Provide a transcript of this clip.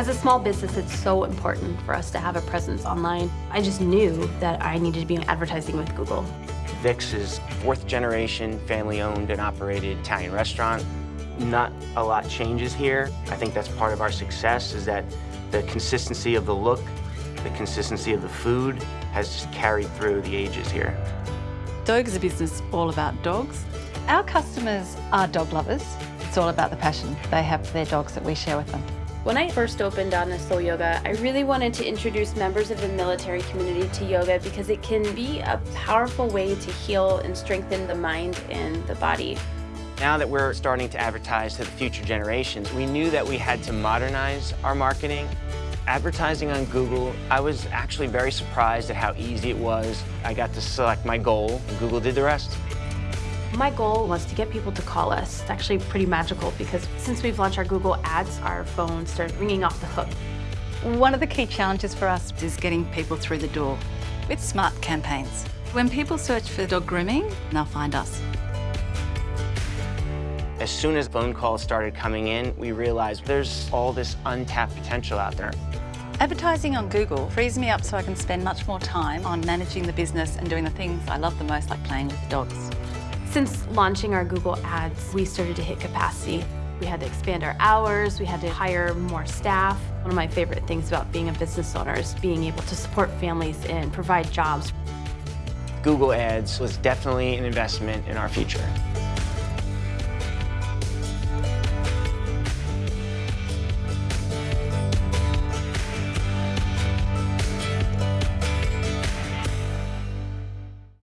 As a small business, it's so important for us to have a presence online. I just knew that I needed to be advertising with Google. Vic's is fourth generation, family owned and operated Italian restaurant. Not a lot changes here. I think that's part of our success is that the consistency of the look, the consistency of the food has just carried through the ages here. Dogue is a business all about dogs. Our customers are dog lovers. It's all about the passion they have for their dogs that we share with them. When I first opened on Soul Yoga, I really wanted to introduce members of the military community to yoga because it can be a powerful way to heal and strengthen the mind and the body. Now that we're starting to advertise to the future generations, we knew that we had to modernize our marketing. Advertising on Google, I was actually very surprised at how easy it was. I got to select my goal, and Google did the rest. My goal was to get people to call us. It's actually pretty magical because since we've launched our Google Ads, our phones started ringing off the hook. One of the key challenges for us is getting people through the door with smart campaigns. When people search for dog grooming, they'll find us. As soon as phone calls started coming in, we realized there's all this untapped potential out there. Advertising on Google frees me up so I can spend much more time on managing the business and doing the things I love the most, like playing with the dogs. Since launching our Google Ads, we started to hit capacity. We had to expand our hours, we had to hire more staff. One of my favorite things about being a business owner is being able to support families and provide jobs. Google Ads was definitely an investment in our future.